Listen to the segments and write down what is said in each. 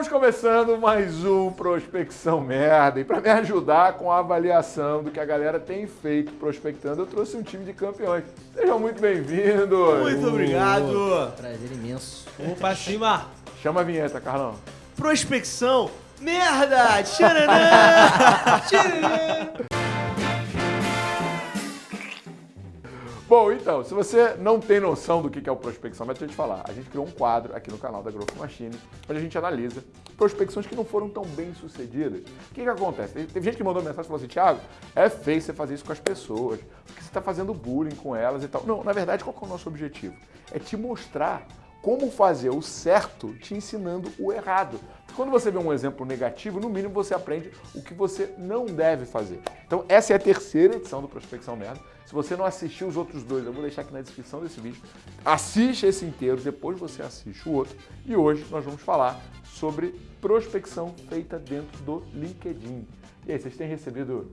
Estamos começando mais um Prospecção Merda. E para me ajudar com a avaliação do que a galera tem feito prospectando, eu trouxe um time de campeões. Sejam muito bem-vindos. Muito obrigado. Prazer imenso. Vamos pra cima. Chama a vinheta, Carlão. Prospecção. Merda! Tcharanã! Tcharanã! Bom, então, se você não tem noção do que é o prospecção, deixa eu te falar. A gente criou um quadro aqui no canal da Growth Machine, onde a gente analisa prospecções que não foram tão bem sucedidas. O que, que acontece? Teve gente que mandou mensagem e falou assim, Thiago, é feio você fazer isso com as pessoas, porque você está fazendo bullying com elas e tal. Não, na verdade, qual é o nosso objetivo? É te mostrar como fazer o certo te ensinando o errado. Quando você vê um exemplo negativo, no mínimo você aprende o que você não deve fazer. Então essa é a terceira edição do Prospecção Merda. Se você não assistiu os outros dois, eu vou deixar aqui na descrição desse vídeo. Assiste esse inteiro, depois você assiste o outro. E hoje nós vamos falar sobre prospecção feita dentro do LinkedIn. E aí, vocês têm recebido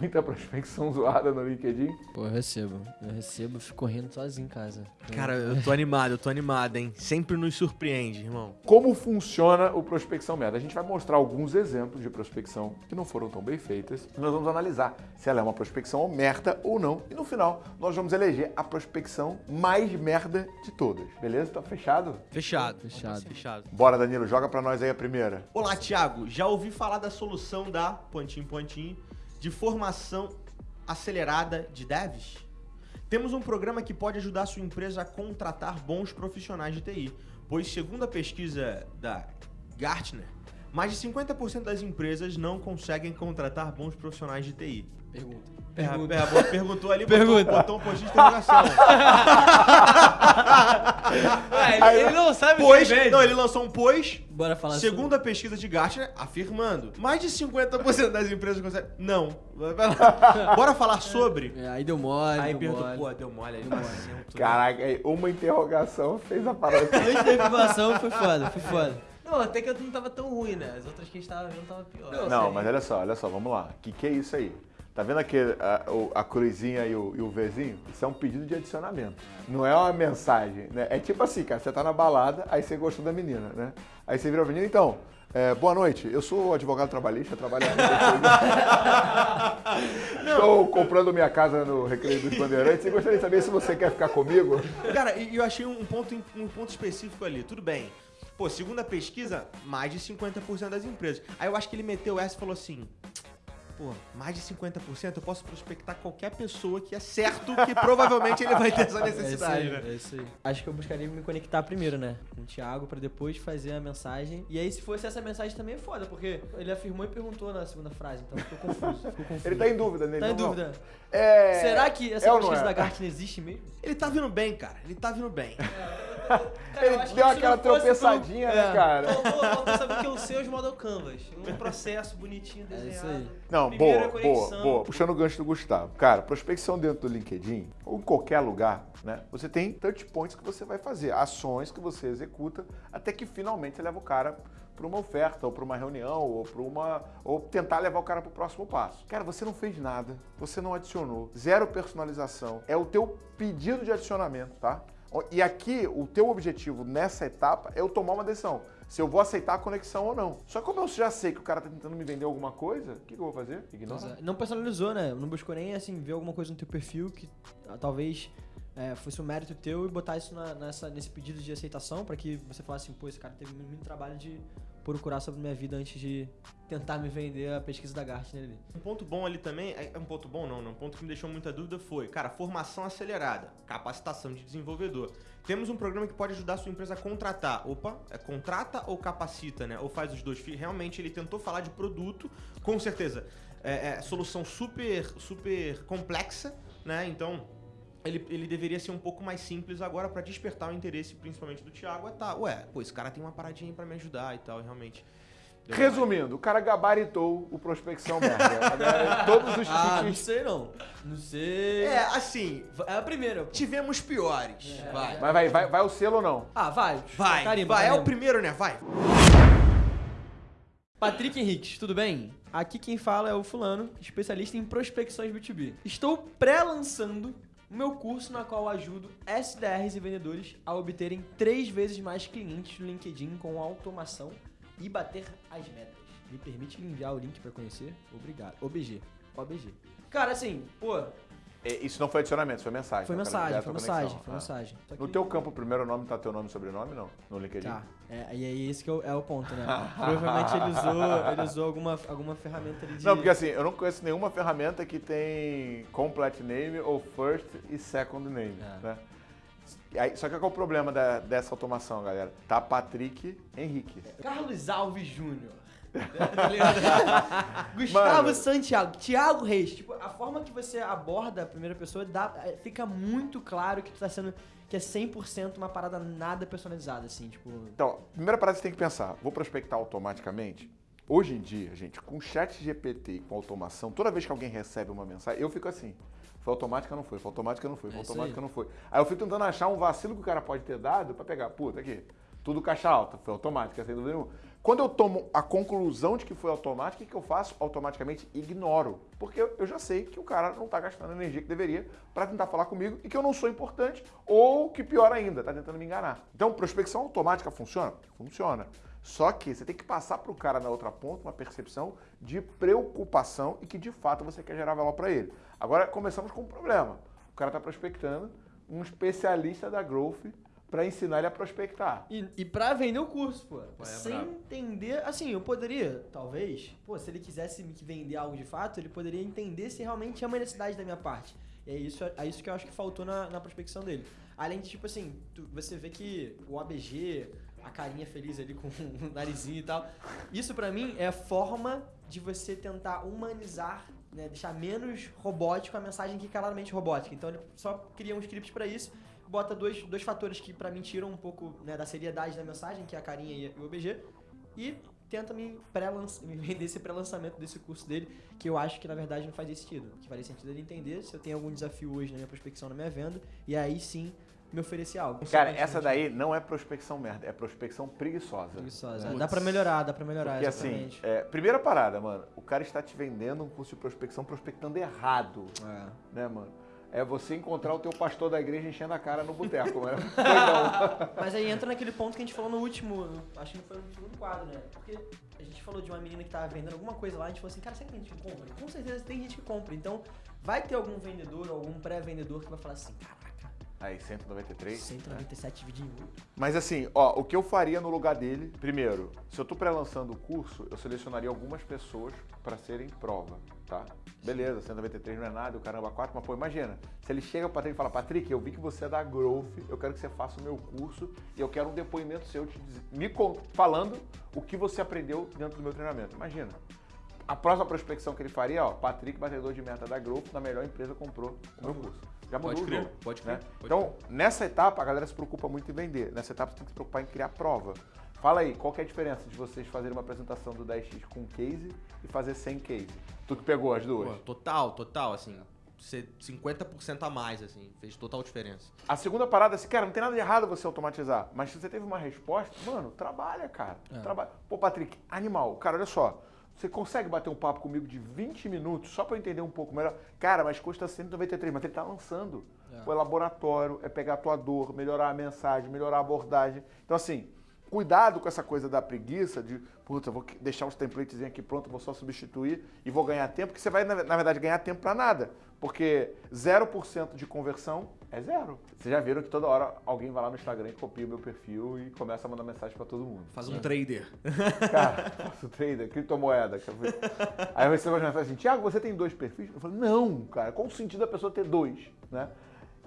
muita prospecção zoada no LinkedIn? Pô, eu recebo. Eu recebo, fico rindo sozinho em casa. Cara, eu tô animado, eu tô animado, hein? Sempre nos surpreende, irmão. Como funciona o prospecção merda? A gente vai mostrar alguns exemplos de prospecção que não foram tão bem feitas. E nós vamos analisar se ela é uma prospecção merda ou não. E no final, nós vamos eleger a prospecção mais merda de todas. Beleza? Tá fechado? Fechado. Fechado. Fechado. Bora, Danilo, joga pra nós aí a primeira. Olá, Thiago. Já ouvi falar da solução da pontinho pontinho de formação acelerada de devs? Temos um programa que pode ajudar sua empresa a contratar bons profissionais de TI, pois segundo a pesquisa da Gartner, mais de 50% das empresas não conseguem contratar bons profissionais de TI. Pergunta. Pergunta. É, perguntou ali, Pergunta. botou, botou um de interrogação. Ué, ele, ele não sabe o pois, que vende. não, ele lançou um pois, Bora falar segundo a pesquisa de Gartner, afirmando, mais de 50% das empresas conseguem... Não. Bora falar sobre... sobre... É, aí deu mole, Aí deu perguntou, mole. pô, deu mole aí acento. né? Caraca, aí uma interrogação fez a parada. Da informação foi foda, foi foda. Não, até que eu não tava tão ruim, né? As outras que a gente tava vendo tava pior. Não, mas olha só, olha só, vamos lá. O que, que é isso aí? Tá vendo aqui a, a cruzinha e o, e o Vzinho? Isso é um pedido de adicionamento. Não é uma mensagem, né? É tipo assim, cara, você tá na balada, aí você gostou da menina, né? Aí você vira a menina, então, é, boa noite, eu sou advogado trabalhista, trabalho Estou comprando minha casa no Recreio dos Bandeirantes e gostaria de saber se você quer ficar comigo. Cara, e eu achei um ponto, um ponto específico ali. Tudo bem. Pô, segundo a pesquisa, mais de 50% das empresas. Aí eu acho que ele meteu essa e falou assim... Pô, mais de 50% eu posso prospectar qualquer pessoa que é certo que provavelmente ele vai ter essa É isso necessidade, aí, né? é isso aí. Acho que eu buscaria me conectar primeiro, né? Com o Thiago, pra depois fazer a mensagem. E aí, se fosse essa mensagem também é foda, porque ele afirmou e perguntou na segunda frase, então ficou confuso. Ficou confuso. Ele tá em dúvida nele. Tá em dúvida. É... Será que essa é pesquisa é? da Gartner existe mesmo? Ele tá vindo bem, cara. Ele tá vindo bem. Cara, eu Ele deu aquela tropeçadinha, né, É. cara? Faltou, saber o que é o seus model canvas. Um processo bonitinho É isso desenhado. aí. Não, boa, boa, boa. Puxando o gancho do Gustavo. Cara, prospecção dentro do LinkedIn, ou em qualquer lugar, né? Você tem touch points que você vai fazer, ações que você executa, até que finalmente você leva o cara para uma oferta, ou para uma reunião, ou para uma. ou tentar levar o cara para o próximo passo. Cara, você não fez nada, você não adicionou, zero personalização. É o teu pedido de adicionamento, tá? E aqui, o teu objetivo nessa etapa é eu tomar uma decisão. Se eu vou aceitar a conexão ou não. Só que como eu já sei que o cara tá tentando me vender alguma coisa, o que, que eu vou fazer? Ignora. É. Não personalizou, né? Não buscou nem assim ver alguma coisa no teu perfil que ah, talvez é, fosse um mérito teu e botar isso na- nessa, nesse pedido de aceitação pra que você falasse assim, pô, esse cara teve muito trabalho de procurar sobre minha vida antes de tentar me vender a pesquisa da Gartner ali. Um ponto bom ali também, é é um ponto bom não, não, um ponto que me deixou muita dúvida foi, cara, formação acelerada, capacitação de desenvolvedor. Temos um programa que pode ajudar a sua empresa a contratar. Opa, é contrata ou capacita, né? Ou faz os dois. Realmente ele tentou falar de produto, com certeza. É, é solução super, super complexa, né? Então ele, ele deveria ser um pouco mais simples agora pra despertar o interesse, principalmente do Thiago. É tá, ué, pô, esse cara tem uma paradinha aí pra me ajudar e tal, e realmente. Resumindo, o cara gabaritou o prospecção merda. Agora, Todos os Ah, não tickets. sei não. Não sei. É, assim, É a primeira. pô. tivemos piores. vai. Mas vai, vai, vai o selo ou não? Ah, vai. Vai, Carimba, vai, é carimba. o primeiro, né? Vai. Patrick Henriques, tudo bem? Aqui quem fala é o fulano, especialista em prospecções B2B. Estou pré-lançando o meu curso na qual ajudo SDRs e vendedores a obterem três vezes mais clientes no LinkedIn com automação e bater as metas. Me permite enviar o link pra conhecer? Obrigado. OBG. OBG. Cara, assim, pô, Isso não foi adicionamento, isso foi mensagem. foi tá? Mensagem, foi mensagem, foi Ah. mensagem. Tô No teu campo, o primeiro nome tá teu nome e sobrenome, não? No LinkedIn? Tá, é, e aí esse que é o, é o ponto, né? Provavelmente ele usou, ele usou alguma, alguma ferramenta ali de... Não, porque assim, eu não conheço nenhuma ferramenta que tem complete name ou first e second name, É. né? Aí- só que qual é o problema da- dessa automação, galera? Tá Patrick Henrique. Carlos Alves Júnior. Tá? Gustavo Mano. Santiago, Thiago Reis. Tipo, a forma que você aborda a primeira pessoa dá, é, fica muito claro que tu tá sendo. que é 100% uma parada nada personalizada, assim, tipo. Então, primeira parada que você tem que pensar, vou prospectar automaticamente? Hoje em dia, gente, com chat GPT e com automação, toda vez que alguém recebe uma mensagem, eu fico assim, foi automática, não foi, foi automática, não foi, foi É automática, aí. não foi. Aí eu fico tentando achar um vacilo que o cara pode ter dado pra pegar, puta, aqui, tudo caixa alta, foi automática, sem dúvida nenhuma. Quando eu tomo a conclusão de que foi automática, o que eu faço? Automaticamente ignoro. Porque eu já sei que o cara não tá gastando a energia que deveria pra tentar falar comigo e que eu não sou importante, ou que pior ainda, tá tentando me enganar. Então, prospecção automática funciona? Funciona. Só que você tem que passar pro cara na outra ponta uma percepção de preocupação e que de fato você quer gerar valor para ele. Agora começamos com um problema. O cara tá prospectando um especialista da growth para ensinar ele a prospectar. E, e pra vender o curso, pô. é sem brabo. entender. Assim, eu poderia, talvez, pô, se ele quisesse me vender algo de fato, ele poderia entender se realmente é uma necessidade da minha parte. E é isso, é isso que eu acho que faltou na, na prospecção dele. Além de, tipo assim, tu- você vê que o ABG, a carinha feliz ali com o narizinho e tal. Isso pra mim é a forma de você tentar humanizar, né, deixar menos robótico a mensagem que é claramente robótica. Então ele só cria um script pra isso, bota dois, dois fatores que pra mim tiram um pouco né, da seriedade da mensagem, que é a carinha e o OBG, e tenta me, me vender esse pré-lançamento desse curso dele, que eu acho que na verdade não faz sentido. Que faria sentido ele entender se eu tenho algum desafio hoje na minha prospecção, na minha venda, e aí sim me oferecer algo. Cara, essa daí não é prospecção merda, é prospecção preguiçosa. Preguiçosa. Né? Dá pra melhorar, dá pra melhorar, Porque assim, exatamente. é, primeira parada, mano, o cara está te vendendo um curso de prospecção prospectando errado, É. né, mano? É você encontrar o teu pastor da igreja enchendo a cara no boteco, né? Mas aí entra naquele ponto que a gente falou no último, acho que foi no segundo quadro, né? Porque a gente falou de uma menina que tava vendendo alguma coisa lá, a gente falou assim, cara, será que tem gente que compra? Com certeza tem gente que compra. Então, vai ter algum vendedor, algum pré-vendedor que vai falar assim, caraca, Aí, 193. 197 dividido em 8. Mas assim, ó, o que eu faria no lugar dele, primeiro, se eu tô pré-lançando o curso, eu selecionaria algumas pessoas para serem prova, tá? Beleza, 193 não é nada, o caramba 4, mas pô, imagina, se ele chega para Patrick e fala, Patrick, eu vi que você é da Growth, eu quero que você faça o meu curso e eu quero um depoimento seu te diz- me falando o que você aprendeu dentro do meu treinamento. Imagina. A próxima prospecção que ele faria, ó, Patrick, batedor de meta da Growth, na melhor empresa, comprou o meu curso. Já mudou Pode o crer, jogo, pode né? crer, pode Então, nessa etapa, a galera se preocupa muito em vender. Nessa etapa, você tem que se preocupar em criar prova. Fala aí, qual que é a diferença de vocês fazerem uma apresentação do 10x com case e fazer sem case? Tu que pegou as duas. Pô, total, total, assim. Ser 50% a mais, assim. Fez total diferença. A segunda parada é assim, cara, não tem nada de errado você automatizar. Mas se você teve uma resposta, mano, trabalha, cara. Trabalha. Pô, Patrick, animal. Cara, olha só. Você consegue bater um papo comigo de 20 minutos só pra eu entender um pouco melhor? Cara, mas custa 193, mas ele tá lançando. Pô, é laboratório, é pegar a tua dor, melhorar a mensagem, melhorar a abordagem. Então, assim, cuidado com essa coisa da preguiça de, puta, vou deixar os templates aqui pronto, vou só substituir e vou ganhar tempo, porque você vai, na verdade, ganhar tempo pra nada. Porque 0% de conversão é zero. Vocês já viram que toda hora alguém vai lá no Instagram e copia o meu perfil e começa a mandar mensagem pra todo mundo. Faz um trader. Cara, faço trader, criptomoeda. que Aí eu recebo uma mensagem assim, Tiago, você tem dois perfis? Eu falei, não, cara, qual o sentido da pessoa ter dois, né?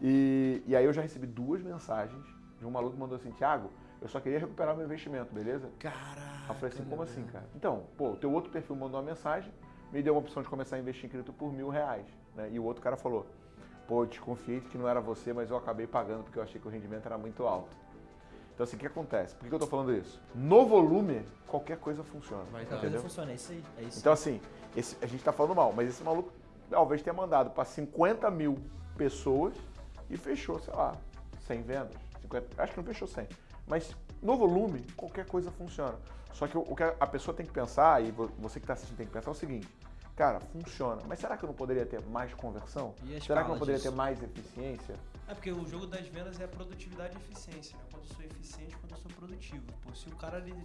E, e aí eu já recebi duas mensagens de um maluco que mandou assim, Tiago, eu só queria recuperar meu investimento, beleza? Caraca. Eu falei assim, como assim, cara? Então, pô, o teu outro perfil mandou uma mensagem, me deu uma opção de começar a investir em cripto por mil reais, né? E o outro cara falou, pô, eu desconfiei de que não era você, mas eu acabei pagando porque eu achei que o rendimento era muito alto. Então assim, o que acontece? Por que eu tô falando isso? No volume, qualquer coisa funciona. Vai A dar. coisa funciona, é isso aí. É isso. Então, assim, esse- a gente tá falando mal, mas esse maluco talvez tenha mandado para 50 mil pessoas e fechou, sei lá, 100 vendas. 50, acho que não fechou 100. Mas no volume, qualquer coisa funciona. Só que o, que a pessoa tem que pensar, e vo- você que está assistindo tem que pensar é o seguinte: cara, funciona, mas será que eu não poderia ter mais conversão? E a Será que eu não poderia disso? ter mais eficiência? É porque o jogo das vendas é produtividade e eficiência, né? Quando eu sou eficiente, quando eu sou produtivo. Pô, se o cara ele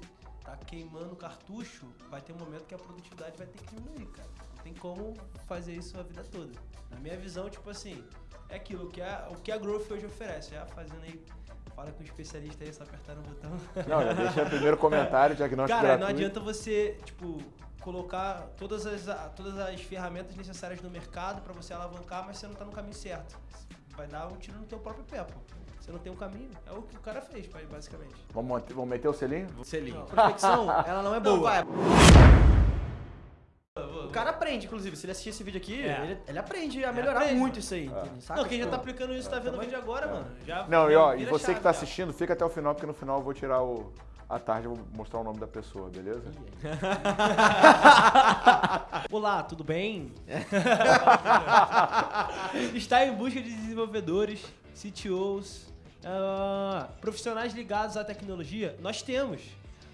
tá queimando cartucho, vai ter um momento que a produtividade vai ter que diminuir, cara. Não tem como fazer isso a vida toda. Na minha visão, tipo assim, é aquilo que a, o que a Growth hoje oferece. Já fazendo aí, fala com o especialista aí, só apertar no botão. Não, já deixa o primeiro comentário, diagnóstico Cara, não gratuito. adianta você, tipo, colocar todas as, todas as ferramentas necessárias no mercado pra você alavancar, mas você não tá no caminho certo. Vai dar um tiro no teu próprio pé, pô. Você não tem um caminho. É o que o cara fez, pai, basicamente. Vamos, vamos meter o selinho? Selinho. Prospecção, ela não é boa. Não, cara aprende, inclusive. Se ele assistir esse vídeo aqui, É. ele, ele aprende a melhorar aprende. muito isso aí. Saca? Não, quem já Tipo, tá aplicando isso tá vendo o vídeo agora, mano. Já Não, e ó, e você chave que tá assistindo, fica até o final, porque no final eu vou tirar o. À tarde eu vou mostrar o nome da pessoa, beleza? Olá, tudo bem? Está em busca de desenvolvedores, CTOs, ah, profissionais ligados à tecnologia? Nós temos.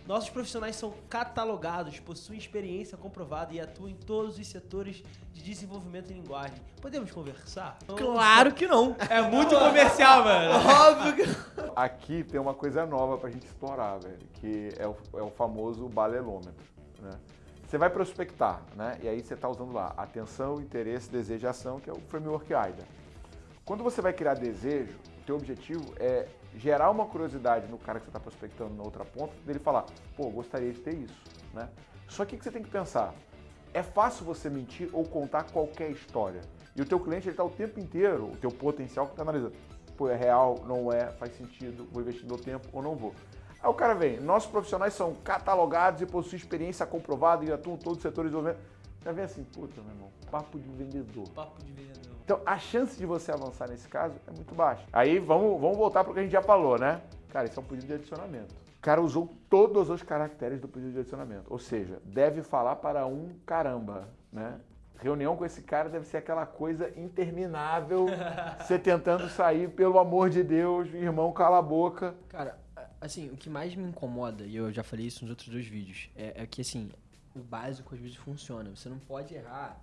Nossos profissionais são catalogados, possuem experiência comprovada e atuam em todos os setores de desenvolvimento em linguagem. Podemos conversar? Claro que não. É muito comercial, mano. Óbvio que Aqui tem uma coisa nova pra gente explorar, velho, que é o, é o famoso balelômetro, né? Você vai prospectar, né? E aí você tá usando lá atenção, interesse, desejo e ação, que é o framework AIDA. Quando você vai criar desejo, o teu objetivo é gerar uma curiosidade no cara que você está prospectando na outra ponta, dele falar, pô, gostaria de ter isso, né? Só que o que você tem que pensar? É fácil você mentir ou contar qualquer história. E o teu cliente, ele tá o tempo inteiro, o teu potencial que tá analisando. Pô, é real, não é, faz sentido, vou investir meu tempo ou não vou. Aí o cara vem, nossos profissionais são catalogados e possuem experiência comprovada e atuam em todos os setores de desenvolvimento. Já vem assim, puta, meu irmão, papo de vendedor. Papo de vendedor. Então, a chance de você avançar nesse caso é muito baixa. Aí, vamos, vamos voltar para o que a gente já falou, né? Cara, isso é um pedido de adicionamento. O cara usou todos os caracteres do pedido de adicionamento. Ou seja, deve falar para um caramba, né? Reunião com esse cara deve ser aquela coisa interminável, você tentando sair, pelo amor de Deus, irmão, cala a boca. Cara, assim, o que mais me incomoda, e eu já falei isso nos outros dois vídeos, é, é que, assim, o básico às vezes funciona. Você não pode errar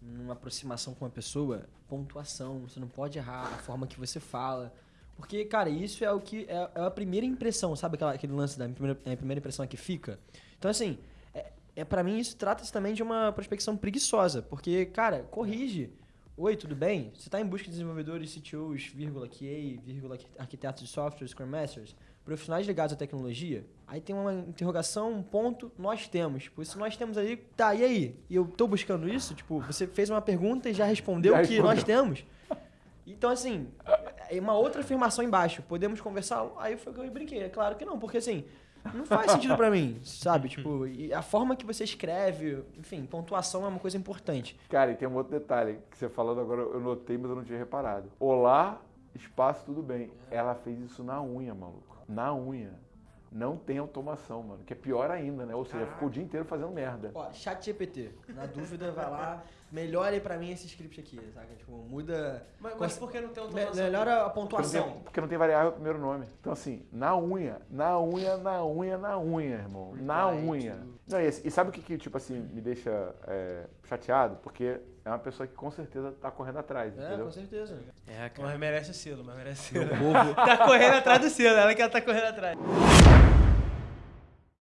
numa aproximação com uma pessoa, pontuação. Você não pode errar a forma que você fala. Porque, cara, isso é o que. É, é a primeira impressão, sabe aquela, aquele lance da minha primeira, a primeira impressão é que fica? Então, assim, é, é para mim isso trata-se também de uma prospecção preguiçosa. Porque, cara, corrige. Oi, tudo bem? Você está em busca de desenvolvedores, CTOs, vírgula, QA, vírgula, arquitetos de software, Scrum Masters, profissionais ligados à tecnologia? Aí tem uma interrogação, um ponto, nós temos. Tipo, se nós temos ali, tá, e aí? E eu tô buscando isso? Tipo, você fez uma pergunta e já respondeu Já que respondeu. nós temos. Então, assim, é uma outra afirmação embaixo. Podemos conversar? Aí foi que eu brinquei. É claro que não, porque assim, não faz sentido pra mim, sabe? Tipo, a forma que você escreve, enfim, pontuação é uma coisa importante. Cara, e tem um outro detalhe que você falando agora, eu notei, mas eu não tinha reparado. Olá, espaço, tudo bem. Ela fez isso na unha, maluco. Na unha. Não tem automação, mano. Que é pior ainda, né? Ou seja, ficou o dia inteiro fazendo merda. Ó, chat GPT. Na dúvida, vai lá, melhore pra mim esse script aqui, saca? Tipo, muda... Mas, mas por que não tem automação? Melhora a Porque não, pontuação. tem, porque não tem variável primeiro nome. Então, assim, na unha, na unha, na unha, na unha, irmão. Na Reply unha. Não, e, e sabe o que, que, tipo assim, me deixa é, chateado? Porque é uma pessoa que com certeza tá correndo atrás, É, entendeu? com certeza. É, Mas merece o selo, mas merece selo. tá correndo atrás do selo, ela que ela tá correndo atrás.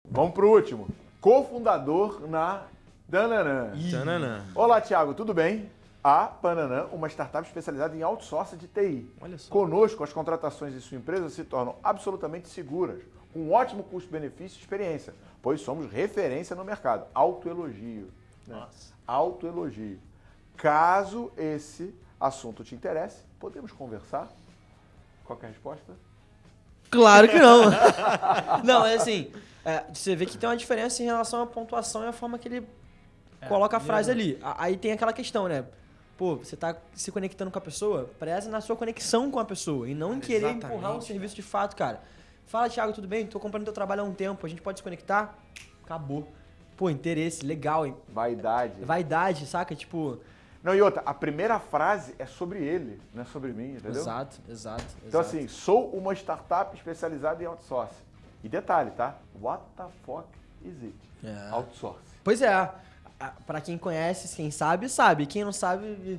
Vamos pro último. Cofundador na Dananã. Tananã. Olá, Thiago, tudo bem? A Pananã, uma startup especializada em outsourcing de TI. Olha só. Conosco, as contratações de sua empresa se tornam absolutamente seguras, com um ótimo custo-benefício e experiência, pois somos referência no mercado. Autoelogio. Né? Nossa. Autoelogio. Caso esse assunto te interesse, podemos conversar? Qual que é a resposta? Claro que não. não, é assim, é, você vê que tem uma diferença em relação à pontuação e a forma que ele coloca a frase mesmo. ali. Aí tem aquela questão, né? Pô, você tá se conectando com a pessoa, preza na sua conexão com a pessoa e não em querer Exatamente, empurrar um serviço de fato, cara. Fala, Thiago, tudo bem? Tô comprando teu trabalho há um tempo, a gente pode se conectar? Acabou. Pô, interesse, legal, hein? Vaidade. Vaidade, saca? Tipo. Não, e outra, a primeira frase é sobre ele, não é sobre mim, entendeu? Exato, exato. Então, exato. assim, sou uma startup especializada em outsourcing. E detalhe, tá? What the fuck is it? É. Outsourcing. Pois é. A- Pra quem conhece, quem sabe, sabe. Quem não sabe,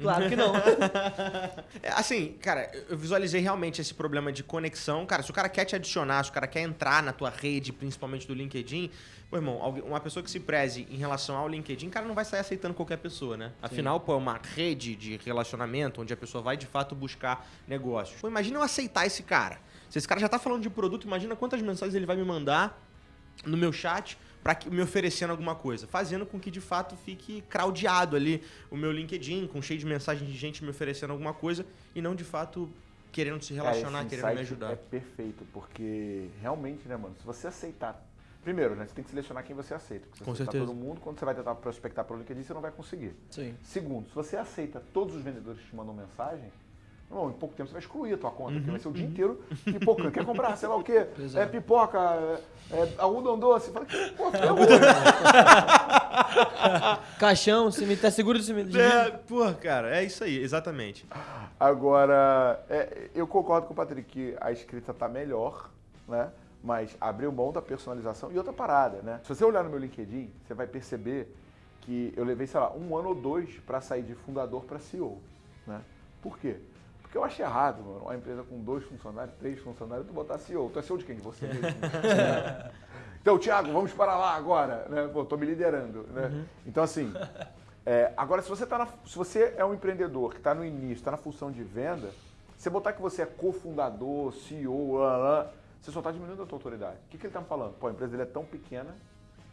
Claro que não. É, assim, cara, eu visualizei realmente esse problema de conexão. Cara, se o cara quer te adicionar, se o cara quer entrar na tua rede, principalmente do LinkedIn, pô, irmão, uma pessoa que se preze em relação ao LinkedIn, cara, não vai sair aceitando qualquer pessoa, né? Afinal, pô, é uma rede de relacionamento onde a pessoa vai de fato buscar negócios. Pô, imagina eu aceitar esse cara. Se esse cara já tá falando de produto, imagina quantas mensagens ele vai me mandar no meu chat para me oferecendo alguma coisa, fazendo com que de fato fique craudiado ali o meu LinkedIn, com cheio de mensagens de gente me oferecendo alguma coisa e não de fato querendo se relacionar, esse querendo me ajudar. É perfeito, porque realmente, né, mano, se você aceitar. Primeiro, né, você tem que selecionar quem você aceita. Porque se você aceitar todo mundo, quando você vai tentar prospectar pelo LinkedIn, você não vai conseguir. Sim. Segundo, se você aceita todos os vendedores que te mandam mensagem, em pouco tempo você vai excluir a tua conta, porque vai ser o dia inteiro pipocando. Quer comprar, sei lá o quê? Pois É, é. pipoca, é, é algodão doce. Fala, que pô, ferrou. Caixão, cemitério, tá seguro do cemitério. É, porra, cara, é isso aí, exatamente. Agora, é, eu concordo com o Patrick que a escrita tá melhor, né? Mas abriu mão da personalização e outra parada, né? Se você olhar no meu LinkedIn, você vai perceber que eu levei, sei lá, um ano ou dois para sair de fundador para CEO, né? Por quê? Porque eu achei errado, mano, uma empresa com dois funcionários, três funcionários, tu botar CEO. Tu é CEO de quem? De você mesmo. Então, Thiago, vamos para lá agora, né? Pô, tô me liderando, né? Então, assim, é, agora, se você, tá na- se você é um empreendedor que está no início, está na função de venda, você botar que você é cofundador, CEO, lá, lá, você só está diminuindo a tua autoridade. O que, que ele está me falando? Pô, a empresa dele é tão pequena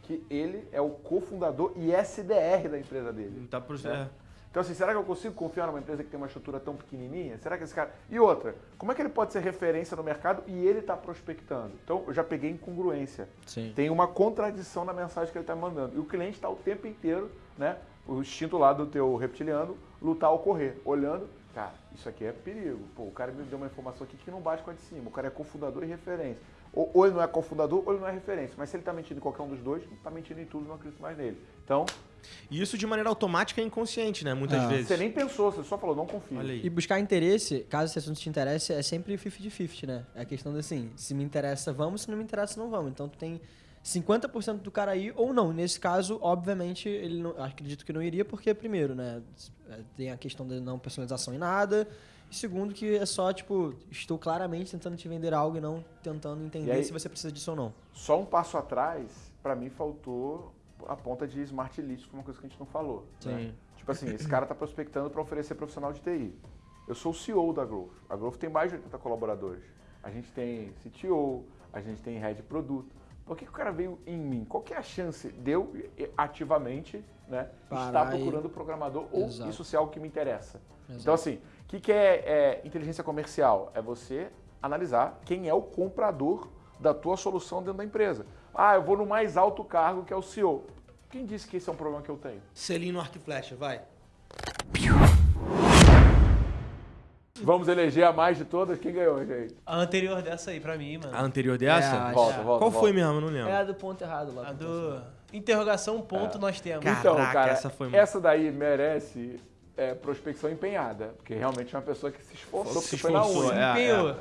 que ele é o cofundador e SDR da empresa dele. Tá pro... É. é. Então, assim, será que eu consigo confiar numa empresa que tem uma estrutura tão pequenininha? Será que esse cara... E outra, como é que ele pode ser referência no mercado e ele está prospectando? Então, eu já peguei incongruência. Sim. Tem uma contradição na mensagem que ele está mandando. E o cliente está o tempo inteiro, né? O instinto lá do teu reptiliano, lutar ou correr, olhando, cara, isso aqui é perigo. Pô, o cara me deu uma informação aqui que não bate com a de cima. O cara é cofundador e referência. Ou, ou ele não é cofundador ou ele não é referência. Mas se ele está mentindo em qualquer um dos dois, está mentindo em tudo, não acredito mais nele. Então, E isso de maneira automática e inconsciente, né? Muitas Ah. vezes. você nem pensou, você só falou, não aí. E buscar interesse, caso esse assunto te interesse, é sempre 50-50, né? É a questão de assim, se me interessa, vamos, se não me interessa, não vamos. Então tu tem 50% do cara aí ou não. Nesse caso, obviamente, ele não, acredito que não iria, porque primeiro, né, é, tem a questão da não personalização em nada. E segundo, que é só, tipo, estou claramente tentando te vender algo e não tentando entender E aí- se você precisa disso ou não. Só um passo atrás, para mim faltou a ponta de smart list, que foi uma coisa que a gente não falou. né? Sim. Tipo assim, esse cara está prospectando para oferecer profissional de TI. Eu sou o CEO da Growth. A Growth tem mais de 80 colaboradores. A gente tem CTO, a gente tem head de produto. Por que, que o cara veio em mim? Qual que é a chance de eu eh, ativamente né, estar Parar e- procurando programador ou Exato. isso ser algo que me interessa? Exato. Então, assim, o que, que é, é inteligência comercial? É você analisar quem é o comprador da tua solução dentro da empresa. Ah, eu vou no mais alto cargo, que é o CEO. Quem disse que esse é um problema que eu tenho? Selinho no arco e flecha, vai. Vamos eleger a mais de todas. Quem ganhou, gente? A anterior dessa aí, pra mim, mano. A anterior dessa? É, Volta, é. volta. Qual volta. foi mesmo? Eu não lembro. É a do ponto errado lá. A do interrogação ponto É. nós temos. Então, Caraca, cara, essa foi essa daí merece é, prospecção empenhada. Porque realmente é uma pessoa que se esforçou, Se porque foi na esforçou, unha. é. Empenhou.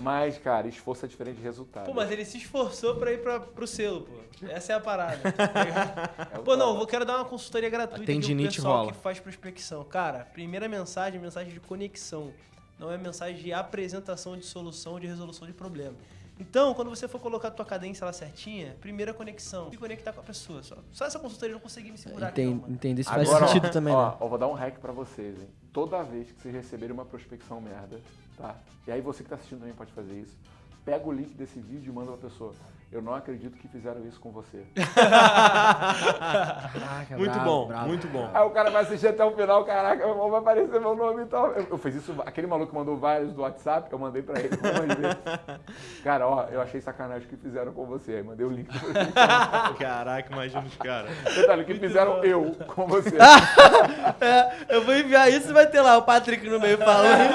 Mas, cara, esforço é diferente de resultado. Pô, mas ele se esforçou pra ir pra, pro selo, pô. Essa é a parada. É o pô, não, eu quero dar uma consultoria gratuita um tendinite pessoal rola. que faz prospecção. Cara, primeira mensagem é mensagem de conexão. Não é mensagem de apresentação de solução, de resolução de problema. Então, quando você for colocar a tua cadência lá certinha, primeira conexão. Se conectar com a pessoa. Só, só essa consultoria eu não consegui me segurar aqui, mano. entender se faz Agora, ó, sentido também, ó, né? eu vou dar um hack pra vocês, hein? Toda vez que vocês receberem uma prospecção merda, tá? E aí você que tá assistindo também pode fazer isso. Pega o link desse vídeo e manda pra pessoa. Eu não acredito que fizeram isso com você. Caraca, Muito bravo, bom, bravo. muito bom. Aí o cara vai assistir até o final, caraca, vai aparecer meu nome e tal. Eu, eu fiz isso, aquele maluco mandou vários do WhatsApp, eu mandei pra ele algumas vezes. Cara, ó, eu achei sacanagem o que fizeram com você. Aí mandei o link. Caraca, imagina os caras. Detalhe, o que fizeram eu com você. É, eu vou enviar isso e vai ter lá o Patrick no meio falando.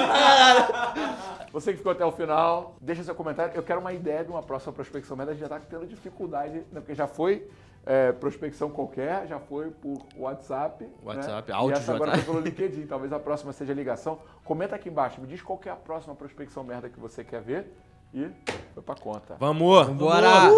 Você que ficou até o final, deixa seu comentário. Eu quero uma ideia de uma próxima prospecção média. A gente já está tendo dificuldade, né? porque já foi é, prospecção qualquer, já foi por WhatsApp. WhatsApp, né? áudio e essa agora foi pelo LinkedIn. Talvez a próxima seja ligação. Comenta aqui embaixo, me diz qual que é a próxima prospecção merda que você quer ver. E foi pra conta. Vamos! Bora!